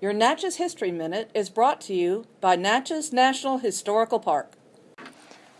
Your Natchez History Minute is brought to you by Natchez National Historical Park.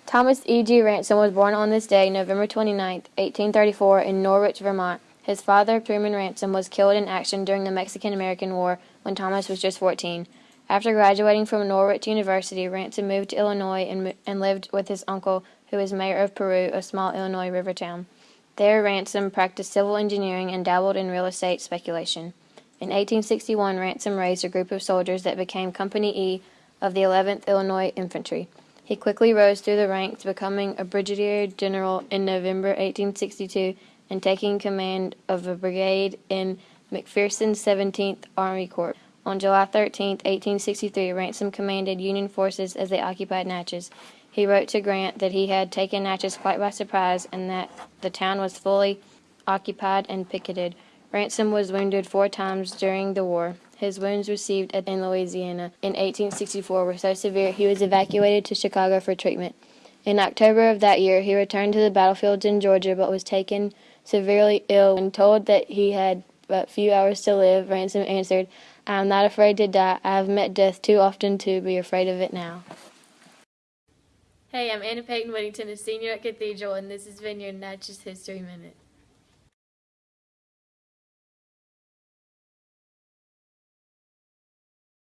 Thomas E. G. Ransom was born on this day, November 29, 1834, in Norwich, Vermont. His father, Truman Ransom, was killed in action during the Mexican American War when Thomas was just 14. After graduating from Norwich University, Ransom moved to Illinois and, and lived with his uncle, who was mayor of Peru, a small Illinois river town. There, Ransom practiced civil engineering and dabbled in real estate speculation. In 1861, Ransom raised a group of soldiers that became Company E of the 11th Illinois Infantry. He quickly rose through the ranks, becoming a brigadier general in November 1862 and taking command of a brigade in McPherson's 17th Army Corps. On July 13, 1863, Ransom commanded Union forces as they occupied Natchez. He wrote to Grant that he had taken Natchez quite by surprise and that the town was fully occupied and picketed. Ransom was wounded four times during the war. His wounds received in Louisiana in 1864 were so severe he was evacuated to Chicago for treatment. In October of that year, he returned to the battlefields in Georgia but was taken severely ill. When told that he had but few hours to live, Ransom answered, I am not afraid to die. I have met death too often to be afraid of it now. Hey, I'm Anna Payton Whittington, a senior at Cathedral, and this has been your Natchez History Minute.